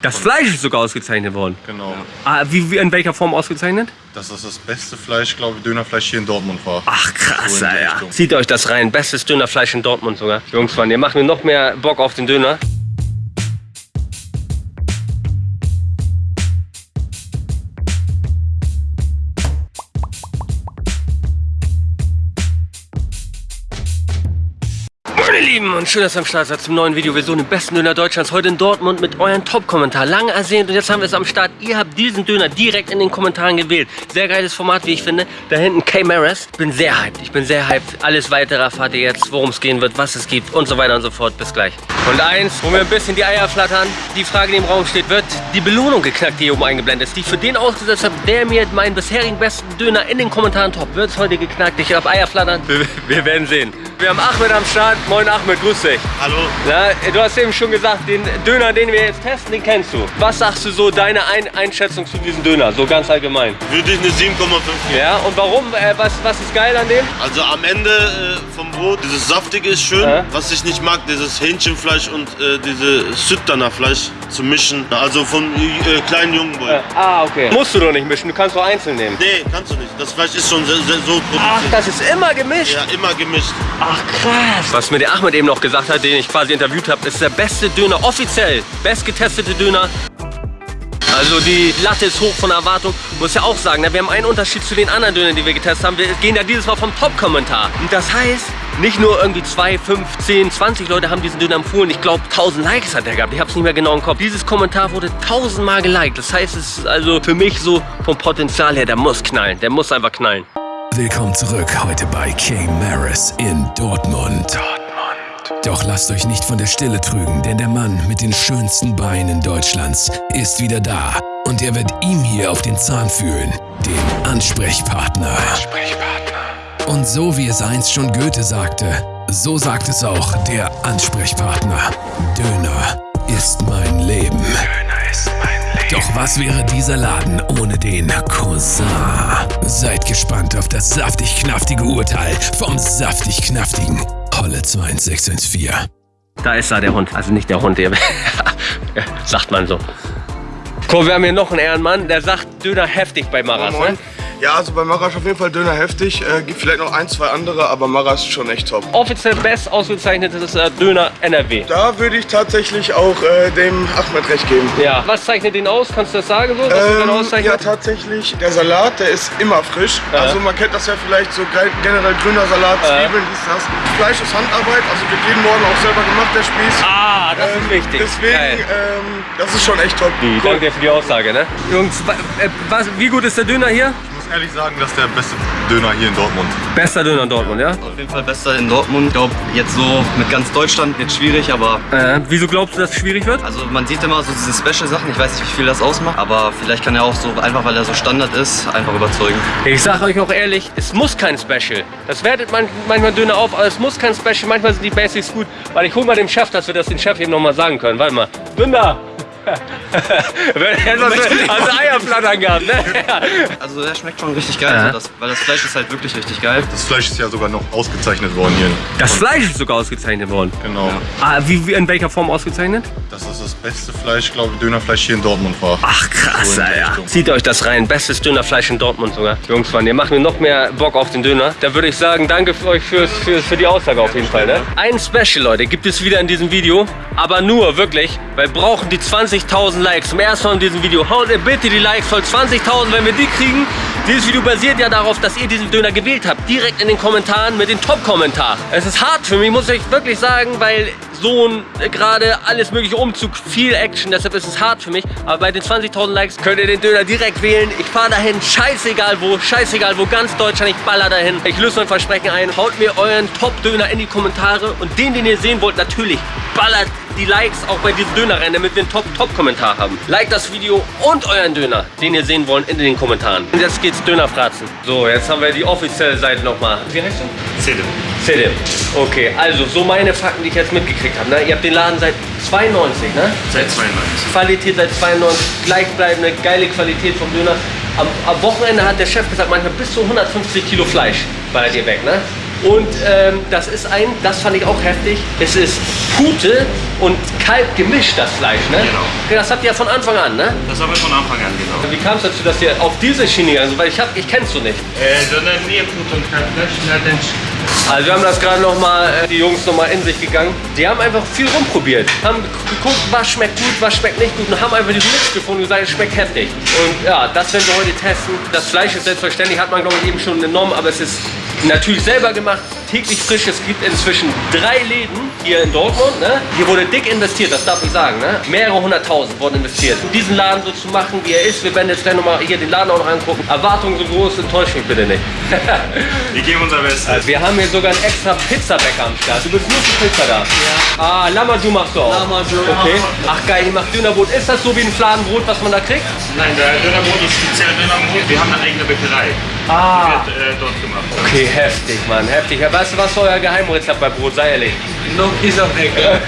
Das Fleisch ist sogar ausgezeichnet worden. Genau. Ah, wie, wie, in welcher Form ausgezeichnet? Dass das das beste Fleisch, glaube ich, Dönerfleisch hier in Dortmund war. Ach krass, So Alter. Richtung. Zieht euch das rein. Bestes Dönerfleisch in Dortmund sogar. Jungs, Mann, ihr macht mir noch mehr Bock auf den Döner. Lieben und schön, dass ihr am Start seid zum neuen Video. Wir suchen den besten Döner Deutschlands heute in Dortmund mit euren Top-Kommentar. Lange ersehnt und jetzt haben wir es am Start. Ihr habt diesen Döner direkt in den Kommentaren gewählt. Sehr geiles Format, wie ich finde. Da hinten K Maris. Bin sehr hyped. Ich bin sehr hyped. Alles weitere erfahrt ihr jetzt, worum es gehen wird, was es gibt und so weiter und so fort. Bis gleich. Und eins, wo mir ein bisschen die Eier flattern, die Frage, die im Raum steht, wird die Belohnung geknackt, die hier oben eingeblendet ist, die ich für den ausgesetzt habe, der mir meinen bisherigen besten Döner in den Kommentaren top. Wird es heute geknackt? Ich habe Eier flattern. Wir, wir werden sehen. Wir haben Ahmed am Start. Moin Ahmed, grüß dich. Hallo. Na, du hast eben schon gesagt, den Döner, den wir jetzt testen, den kennst du. Was sagst du so, deine Ein Einschätzung zu diesem Döner, so ganz allgemein? Würde ich eine 7,5 geben. Ja, und warum? Äh, was, was ist geil an dem? Also am Ende äh, vom Brot, dieses saftige ist schön. Ja. Was ich nicht mag, dieses Hähnchenfleisch und äh, diese Süddaner Fleisch zu mischen. Also vom äh, kleinen jungen Boy. Äh, ah, okay. Musst du doch nicht mischen, du kannst doch einzeln nehmen. Nee, kannst du nicht. Das Fleisch ist schon so Ach, produziert. das ist immer gemischt? Ja, immer gemischt. Ach, krass. Was mir der Ahmed eben noch gesagt hat, den ich quasi interviewt habe, ist der beste Döner, offiziell, bestgetestete Döner. Also die Latte ist hoch von Erwartung. Muss ja auch sagen, ne, wir haben einen Unterschied zu den anderen Dönern, die wir getestet haben. Wir gehen ja dieses Mal vom Top-Kommentar. Und das heißt, nicht nur irgendwie 2, 5, 10, 20 Leute haben diesen Döner empfohlen. Ich glaube, 1000 Likes hat er gehabt. Ich habe es nicht mehr genau im Kopf. Dieses Kommentar wurde 1000 Mal geliked. Das heißt, es ist also für mich so vom Potenzial her, der muss knallen. Der muss einfach knallen. Willkommen zurück heute bei King Maris in Dortmund. Doch lasst euch nicht von der Stille trügen, denn der Mann mit den schönsten Beinen Deutschlands ist wieder da. Und er wird ihm hier auf den Zahn fühlen, den Ansprechpartner. Und so wie es einst schon Goethe sagte, so sagt es auch der Ansprechpartner. Döner ist mein Leben. Doch was wäre dieser Laden ohne den Cousin? Seid gespannt auf das saftig-knaftige Urteil vom saftig-knaftigen Holle 21614. Da ist da der Hund. Also nicht der Hund, der sagt man so. Guck, wir haben hier noch einen Ehrenmann, der sagt Döner heftig bei Maras. Moin. Ne? Ja, also bei Marasch auf jeden Fall Döner heftig. Äh, gibt vielleicht noch ein, zwei andere, aber Marasch ist schon echt top. Offiziell best ausgezeichnetes äh, Döner NRW. Da würde ich tatsächlich auch äh, dem Ahmed recht geben. Ja. Was zeichnet den aus? Kannst du das sagen so? Was Ähm, ja, auszeichnet? tatsächlich. Der Salat, der ist immer frisch. Ja. Also man kennt das ja vielleicht so ge- generell grüner Salat, Ja. Zwiebeln, dies, das. Fleisch ist Handarbeit, also wird jeden Morgen auch selber gemacht, der Spieß. ah, das Ähm, ist wichtig. Deswegen, ähm, das ist schon echt top. Die, Danke dir für die Aussage, ne? Jungs, äh, was, wie gut ist der Döner hier? Ich muss ehrlich sagen, das ist der beste Döner hier in Dortmund. Bester Döner in Dortmund, ja? Auf jeden Fall besser in Dortmund. Ich glaube, jetzt so mit ganz Deutschland wird schwierig, aber Äh, wieso glaubst du, dass es schwierig wird? also man sieht immer so diese Special-Sachen. Ich weiß nicht, wie viel das ausmacht, aber vielleicht kann er auch so, einfach weil er so Standard ist, einfach überzeugen. Ich sage euch auch ehrlich, es muss kein Special. Das wertet man, manchmal Döner auf, aber es muss kein Special. Manchmal sind die Basics gut. Weil ich hol mal dem Chef, dass wir das den Chef eben nochmal sagen können. Warte mal. Dünder! also Eier flattern gehabt, ne? Also der schmeckt schon richtig geil, Ja. also das, weil das Fleisch ist halt wirklich richtig geil. Das Fleisch ist ja sogar noch ausgezeichnet worden hier. Das Fleisch ist sogar ausgezeichnet worden. Genau. Ah, wie, wie, in welcher Form ausgezeichnet? Das das beste Fleisch, glaube ich, Dönerfleisch hier in Dortmund war. Ach krass, So Alter. Richtung. Zieht euch das rein. Bestes Dönerfleisch in Dortmund sogar. Jungs, Mann, ihr macht mir noch mehr Bock auf den Döner. Da würde ich sagen, danke für euch fürs, für, für die Aussage auf jeden Fall. Ne? Ein Special, Leute, gibt es wieder in diesem Video. Aber nur, wirklich, weil wir brauchen die 20.000 Likes. Zum ersten Mal in diesem Video. Haut ihr bitte die Likes voll. 20.000, wenn wir die kriegen. Dieses Video basiert ja darauf, dass ihr diesen Döner gewählt habt. Direkt in den Kommentaren mit den Top-Kommentaren. Es ist hart für mich, muss ich wirklich sagen, weil Sohn, äh, gerade alles mögliche Umzug, viel Action, deshalb ist es hart für mich. Aber bei den 20.000 Likes könnt ihr den Döner direkt wählen. Ich fahre dahin, scheißegal wo, scheißegal wo, ganz Deutschland, ich baller dahin. Ich löse mein Versprechen ein, haut mir euren Top-Döner in die Kommentare und den, den ihr sehen wollt, natürlich ballert die Likes auch bei diesem Dönerrennen, damit wir einen Top-Top-Kommentar haben. Like das Video und euren Döner, den ihr sehen wollt, in den Kommentaren. Und jetzt geht's Dönerfratzen. So, jetzt haben wir die offizielle Seite nochmal. Wie heißt du? Zähle. Selim. Okay, also so meine Fakten, die ich jetzt mitgekriegt habe. Ne? Ihr habt den Laden seit 92, ne? Seit 92. Qualität seit 92, gleichbleibende, geile Qualität vom Döner. Am, am Wochenende hat der Chef gesagt, manchmal bis zu 150 Kilo Fleisch ballert ihr weg, ne? Und ähm, das ist ein, das fand ich auch heftig, es ist Pute und Kalb gemischt, das Fleisch, ne? Genau. Das habt ihr von Anfang an, ne? Das haben wir von Anfang an, genau. Wie kam es dazu, dass ihr auf diese Schiene gegangen seid? Weil ich, hab, ich kennst du nicht. Äh, sondern Nierbrot und Kalbfleisch, Also wir haben das gerade nochmal, äh, die Jungs nochmal in sich gegangen. Die haben einfach viel rumprobiert. Haben ge- geguckt, was schmeckt gut, was schmeckt nicht gut und haben einfach diesen Mix gefunden und gesagt, es schmeckt heftig. Und ja, das werden wir heute testen. Das Fleisch ist selbstverständlich, hat man glaube ich eben schon genommen, aber es ist natürlich selber gemacht, täglich frisch. Es gibt inzwischen drei Läden hier in Dortmund. Ne? Hier wurde dick investiert, das darf ich sagen. Ne? Mehrere hunderttausend wurden investiert. Um diesen Laden so zu machen, wie er ist. Wir werden jetzt gleich nochmal hier den Laden auch noch angucken. Erwartungen so groß, enttäuscht mich bitte nicht. wir geben unser Bestes. Also wir haben hier sogar einen extra Pizzabäcker am Start. Du bist nur für Pizza da. Ja. Ah, Lamaju machst du auch. Lamaju. Okay. Ach geil, ihr macht Dönerbrot. Ist das so wie ein Fladenbrot, was man da kriegt? Nein, der Dönerbrot ist speziell Dönerbrot. Wir haben eine eigene Bäckerei. Ah. Wird äh, dort gemacht. Okay, heftig, Mann. Heftig. Weißt du, was ist euer Geheimrezept bei Brot? Sei ehrlich. No piece of bacon.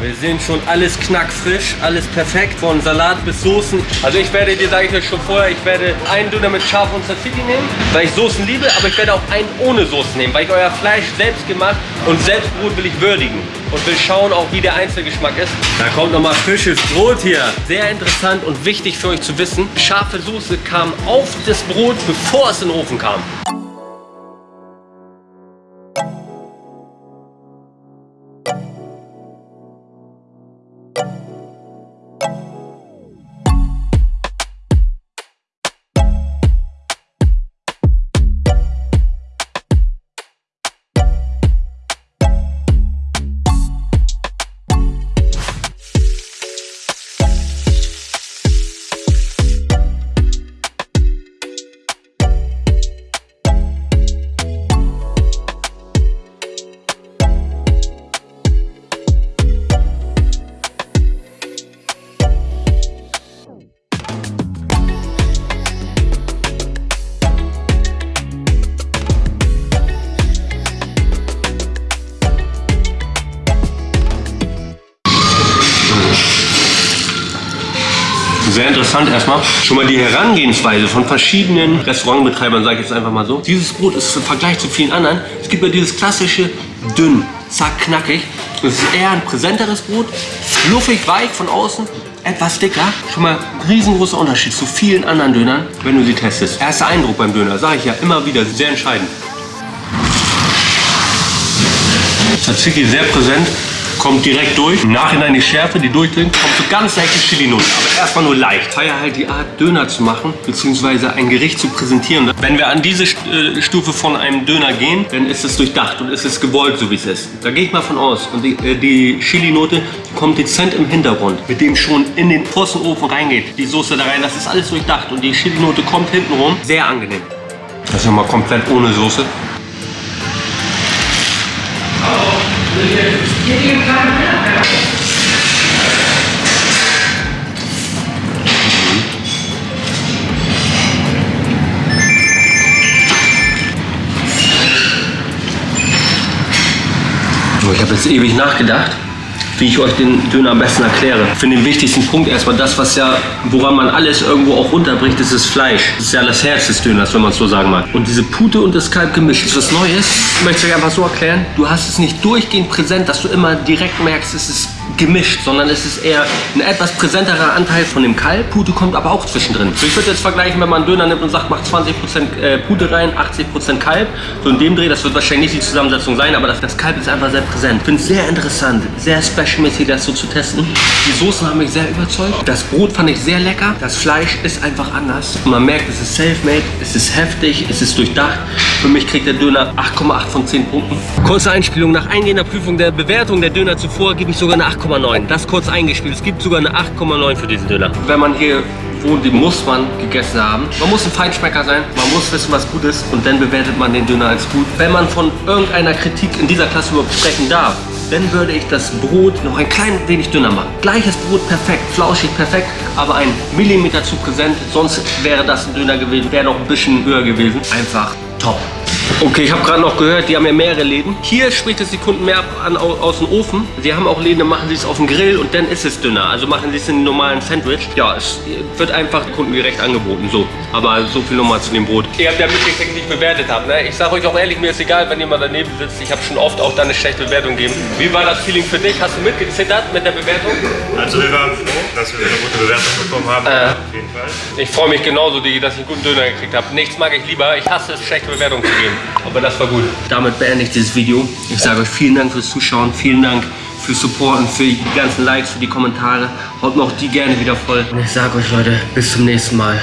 Wir sehen schon alles knackfrisch, alles perfekt, von Salat bis Soßen. Also ich werde dir, sage ich euch schon vorher, ich werde einen Döner mit Schaf und Tzatziki nehmen, weil ich Soßen liebe, aber ich werde auch einen ohne Soßen nehmen, weil ich euer Fleisch selbst gemacht und Selbstbrot will ich würdigen und will schauen auch, wie der Einzelgeschmack ist. Da kommt nochmal frisches Brot hier. Sehr interessant und wichtig für euch zu wissen, scharfe Soße kam auf das Brot, bevor es in den Ofen kam. Sehr interessant erstmal. Schon mal die Herangehensweise von verschiedenen Restaurantbetreibern, sage ich jetzt einfach mal so. Dieses Brot ist im Vergleich zu vielen anderen, es gibt ja dieses klassische dünn, zack, knackig. Es ist eher ein präsenteres Brot, fluffig, weich von außen, etwas dicker. Schon mal ein riesengroßer Unterschied zu vielen anderen Dönern, wenn du sie testest. Erster Eindruck beim Döner, sage ich ja immer wieder, sehr entscheidend. Tzatziki sehr präsent, kommt direkt durch. Im Nachhinein die Schärfe, die durchdringt, kommt so ganz leichte Chili-Noten, aber erstmal nur leicht. Ich feiere halt die Art, Döner zu machen, beziehungsweise ein Gericht zu präsentieren. Wenn wir an diese äh, Stufe von einem Döner gehen, dann ist es durchdacht und ist es gewollt, so wie es ist. Da gehe ich mal von aus. Und die, äh, die Chili-Note kommt dezent im Hintergrund, mit dem schon in den Ofen reingeht. Die Soße da rein, das ist alles durchdacht und die Chili-Note kommt hinten rum. Sehr angenehm. Das ist nochmal komplett ohne Soße. So, Ich habe jetzt ewig nachgedacht, wie ich euch den Döner am besten erkläre. Ich finde den wichtigsten Punkt erstmal das, was ja, woran man alles irgendwo auch runterbricht, ist das Fleisch. Das ist ja das Herz des Döners, wenn man es so sagen mag. Und diese Pute und das Kalb gemischt ist was Neues. Ich möchte es euch einfach so erklären. Du hast es nicht durchgehend präsent, dass du immer direkt merkst, es ist gemischt, sondern es ist eher ein etwas präsenterer Anteil von dem Kalb. Pute kommt aber auch zwischendrin. So, ich würde jetzt vergleichen, wenn man einen Döner nimmt und sagt, macht 20% äh, Pute rein, 80% Kalb. So in dem Dreh, das wird wahrscheinlich nicht die Zusammensetzung sein, aber das, das Kalb ist einfach sehr präsent. Finde es sehr interessant, sehr specialmäßig, das so zu testen. Die Soßen haben mich sehr überzeugt. Das Brot fand ich sehr lecker. Das Fleisch ist einfach anders. Man merkt, es ist self-made, es ist heftig, es ist durchdacht. Für mich kriegt der Döner 8,8 von 10 Punkten. Kurze Einspielung. Nach eingehender Prüfung der Bewertung der Döner zuvor gebe ich sogar eine 8,9. Das kurz eingespielt. Es gibt sogar eine 8,9 für diesen Döner. Wenn man hier wohnt, den muss man gegessen haben. Man muss ein Feinschmecker sein. Man muss wissen, was gut ist. Und dann bewertet man den Döner als gut. Wenn man von irgendeiner Kritik in dieser Klasse überhaupt sprechen darf, dann würde ich das Brot noch ein klein wenig dünner machen. Gleiches Brot perfekt, flauschig perfekt, aber ein Millimeter zu präsent. Sonst wäre das ein Döner gewesen, wäre noch ein bisschen höher gewesen. Einfach top. Okay, ich habe gerade noch gehört, die haben ja mehrere Läden. Hier spricht es die Kunden mehr ab an, au- aus dem Ofen. Sie haben auch Läden, dann machen sie es auf dem Grill und dann ist es dünner. Also machen sie es in einem normalen Sandwich. Ja, es wird einfach kundengerecht angeboten. So, aber so viel nochmal zu dem Brot. Ihr habt ja mitgekriegt, wie ich bewertet habe. Ne? Ich sage euch auch ehrlich, mir ist egal, wenn jemand daneben sitzt. Ich habe schon oft auch da eine schlechte Bewertung gegeben. Wie war das Feeling für dich? Hast du mitgezittert mit der Bewertung? Also wir waren froh, dass wir eine gute Bewertung bekommen haben. Äh. Auf jeden Fall. Ich freue mich genauso, Digi, dass ich einen guten Döner gekriegt habe. Nichts mag ich lieber. Ich hasse es, schlechte Bewertungen zu geben. Aber das war gut. Damit beende ich dieses Video. Ich sage euch vielen Dank fürs Zuschauen. Vielen Dank fürs Supporten, für die ganzen Likes, für die Kommentare. Haut noch die gerne wieder voll. Und ich sage euch, Leute, bis zum nächsten Mal.